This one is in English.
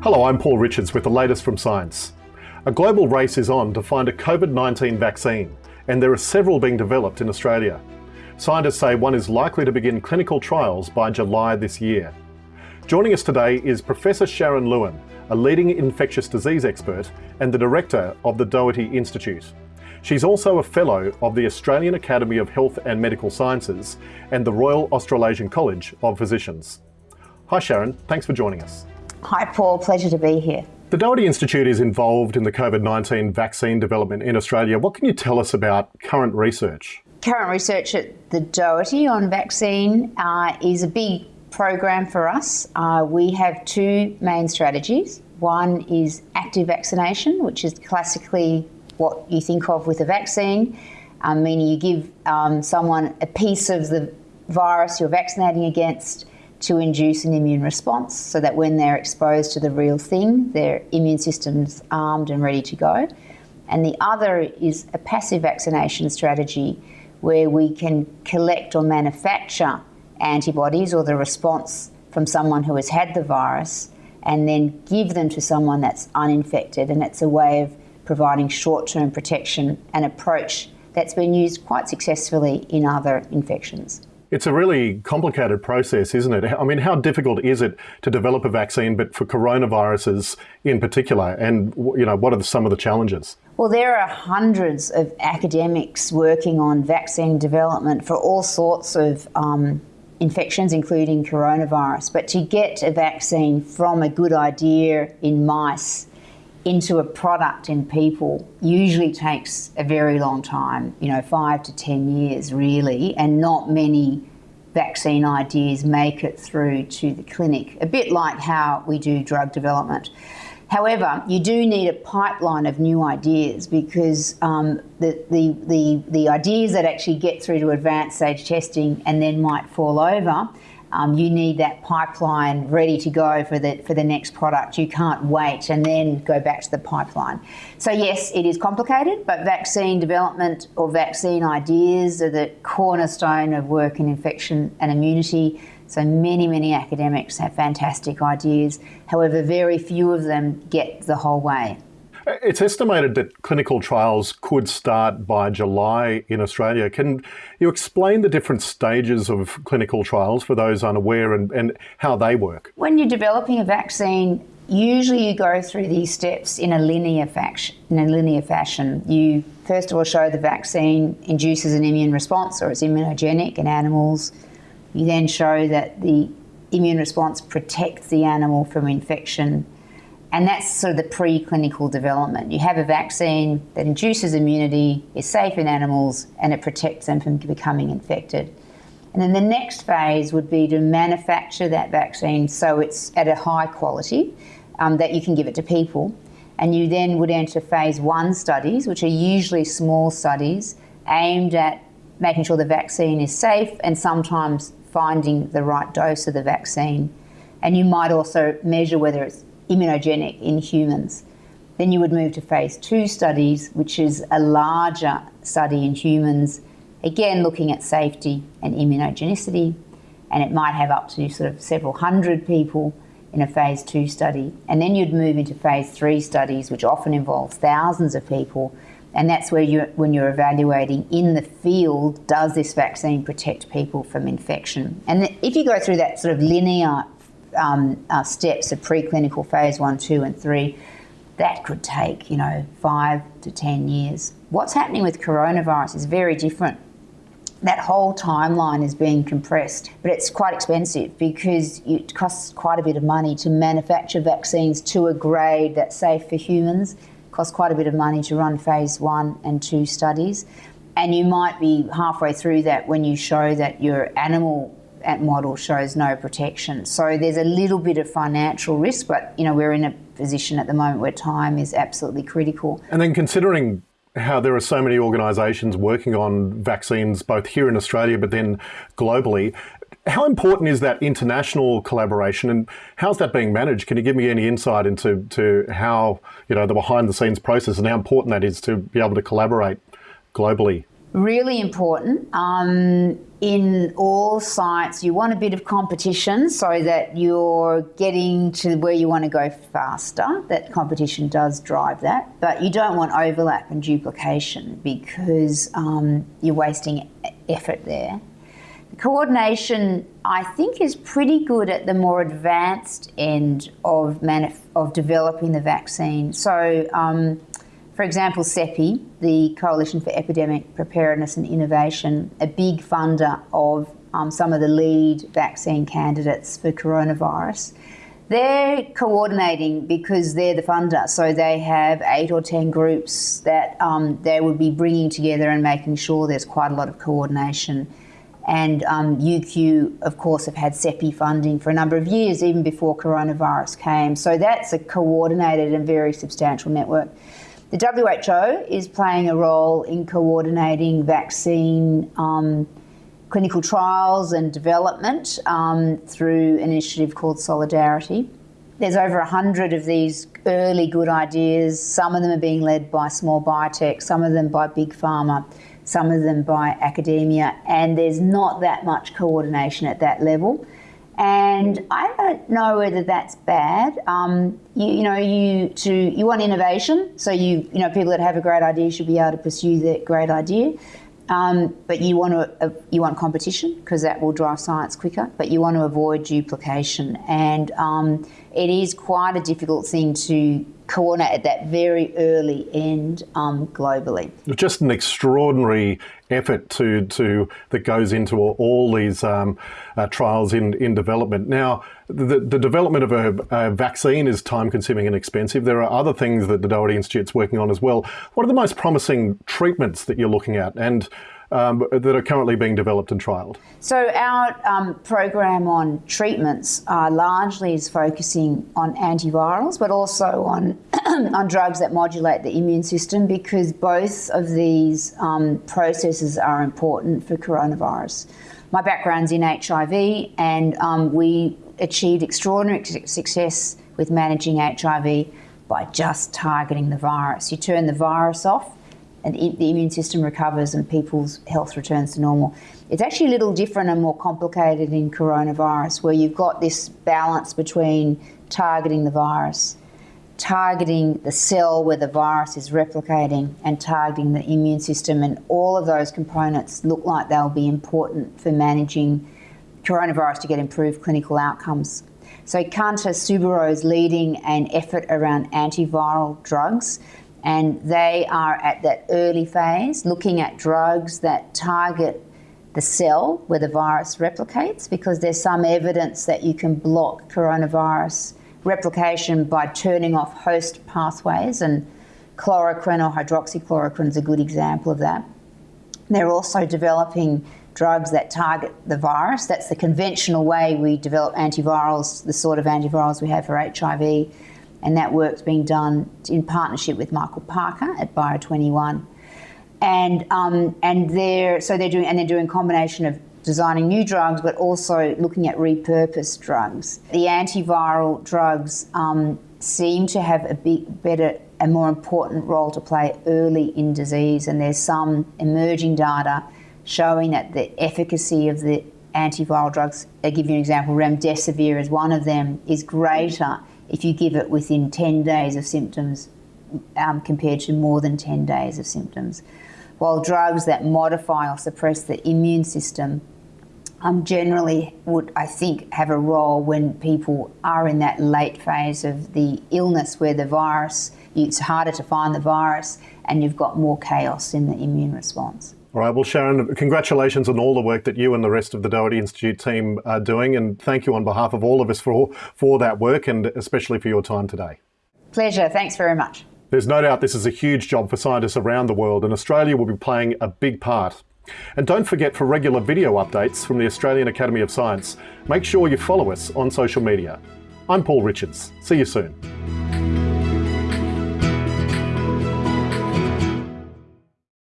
Hello, I'm Paul Richards with the latest from science. A global race is on to find a COVID-19 vaccine, and there are several being developed in Australia. Scientists say one is likely to begin clinical trials by July this year. Joining us today is Professor Sharon Lewin, a leading infectious disease expert and the director of the Doherty Institute. She's also a Fellow of the Australian Academy of Health and Medical Sciences and the Royal Australasian College of Physicians. Hi Sharon, thanks for joining us. Hi Paul, pleasure to be here. The Doherty Institute is involved in the COVID-19 vaccine development in Australia. What can you tell us about current research? Current research at the Doherty on vaccine uh, is a big program for us. Uh, we have two main strategies. One is active vaccination, which is classically what you think of with a vaccine, um, meaning you give um, someone a piece of the virus you're vaccinating against to induce an immune response so that when they're exposed to the real thing, their immune system's armed and ready to go. And the other is a passive vaccination strategy where we can collect or manufacture antibodies or the response from someone who has had the virus and then give them to someone that's uninfected. And it's a way of providing short term protection, an approach that's been used quite successfully in other infections. It's a really complicated process, isn't it? I mean, how difficult is it to develop a vaccine, but for coronaviruses in particular? And, you know, what are some of the challenges? Well, there are hundreds of academics working on vaccine development for all sorts of um, infections, including coronavirus. But to get a vaccine from a good idea in mice into a product in people usually takes a very long time, you know, five to 10 years really, and not many vaccine ideas make it through to the clinic, a bit like how we do drug development. However, you do need a pipeline of new ideas because um, the, the, the, the ideas that actually get through to advanced stage testing and then might fall over um, you need that pipeline ready to go for the for the next product. You can't wait and then go back to the pipeline. So yes, it is complicated, but vaccine development or vaccine ideas are the cornerstone of work in infection and immunity. So many, many academics have fantastic ideas. However, very few of them get the whole way. It's estimated that clinical trials could start by July in Australia. Can you explain the different stages of clinical trials for those unaware and, and how they work? When you're developing a vaccine, usually you go through these steps in a linear fashion. In a linear fashion, you first of all show the vaccine induces an immune response or it's immunogenic in animals. You then show that the immune response protects the animal from infection and that's sort of the preclinical development. You have a vaccine that induces immunity, is safe in animals, and it protects them from becoming infected. And then the next phase would be to manufacture that vaccine so it's at a high quality um, that you can give it to people. And you then would enter phase one studies, which are usually small studies aimed at making sure the vaccine is safe and sometimes finding the right dose of the vaccine. And you might also measure whether it's immunogenic in humans. Then you would move to phase two studies, which is a larger study in humans, again looking at safety and immunogenicity, and it might have up to sort of several hundred people in a phase two study. And then you'd move into phase three studies, which often involves thousands of people. And that's where you when you're evaluating in the field, does this vaccine protect people from infection? And if you go through that sort of linear um, uh, steps of preclinical phase one, two, and three, that could take, you know, five to 10 years. What's happening with coronavirus is very different. That whole timeline is being compressed, but it's quite expensive because it costs quite a bit of money to manufacture vaccines to a grade that's safe for humans. It costs quite a bit of money to run phase one and two studies. And you might be halfway through that when you show that your animal model shows no protection. So there's a little bit of financial risk, but you know we're in a position at the moment where time is absolutely critical. And then considering how there are so many organisations working on vaccines both here in Australia but then globally, how important is that international collaboration and how's that being managed? Can you give me any insight into to how, you know, the behind the scenes process and how important that is to be able to collaborate globally? Really important. Um, in all sites, you want a bit of competition so that you're getting to where you want to go faster. That competition does drive that, but you don't want overlap and duplication because um, you're wasting effort there. The coordination, I think, is pretty good at the more advanced end of, of developing the vaccine. So, um, for example, CEPI, the Coalition for Epidemic Preparedness and Innovation, a big funder of um, some of the lead vaccine candidates for coronavirus, they're coordinating because they're the funder. So they have eight or ten groups that um, they would be bringing together and making sure there's quite a lot of coordination. And um, UQ, of course, have had CEPI funding for a number of years, even before coronavirus came. So that's a coordinated and very substantial network. The WHO is playing a role in coordinating vaccine um, clinical trials and development um, through an initiative called Solidarity. There's over 100 of these early good ideas. Some of them are being led by small biotech, some of them by big pharma, some of them by academia, and there's not that much coordination at that level. And I don't know whether that's bad. Um, you, you, know, you to you want innovation, so you you know people that have a great idea should be able to pursue that great idea. Um, but you want to uh, you want competition because that will drive science quicker. But you want to avoid duplication, and um, it is quite a difficult thing to coordinate at that very early end um, globally. Just an extraordinary effort to, to that goes into all these um, uh, trials in, in development. Now, the, the development of a, a, vaccine is time consuming and expensive. There are other things that the Doherty Institute's working on as well. What are the most promising treatments that you're looking at? And um, that are currently being developed and trialled? So our um, program on treatments uh, largely is focusing on antivirals, but also on on drugs that modulate the immune system because both of these um, processes are important for coronavirus. My background's in HIV, and um, we achieved extraordinary success with managing HIV by just targeting the virus. You turn the virus off and the immune system recovers and people's health returns to normal. It's actually a little different and more complicated in coronavirus, where you've got this balance between targeting the virus, targeting the cell where the virus is replicating, and targeting the immune system. And all of those components look like they'll be important for managing coronavirus to get improved clinical outcomes. So Kanta Subbarao is leading an effort around antiviral drugs and they are at that early phase looking at drugs that target the cell where the virus replicates because there's some evidence that you can block coronavirus replication by turning off host pathways and chloroquine or hydroxychloroquine is a good example of that. They're also developing drugs that target the virus. That's the conventional way we develop antivirals, the sort of antivirals we have for HIV and that work's being done in partnership with Michael Parker at Bio21. And um, and they're so they're doing and they're doing combination of designing new drugs, but also looking at repurposed drugs. The antiviral drugs um, seem to have a big, better, a more important role to play early in disease, and there's some emerging data showing that the efficacy of the antiviral drugs, I give you an example, remdesivir is one of them, is greater if you give it within 10 days of symptoms um, compared to more than 10 days of symptoms. While drugs that modify or suppress the immune system um, generally would, I think, have a role when people are in that late phase of the illness where the virus, it's harder to find the virus and you've got more chaos in the immune response. All right, well, Sharon, congratulations on all the work that you and the rest of the Doherty Institute team are doing, and thank you on behalf of all of us for, for that work and especially for your time today. Pleasure, thanks very much. There's no doubt this is a huge job for scientists around the world, and Australia will be playing a big part. And don't forget for regular video updates from the Australian Academy of Science, make sure you follow us on social media. I'm Paul Richards. See you soon.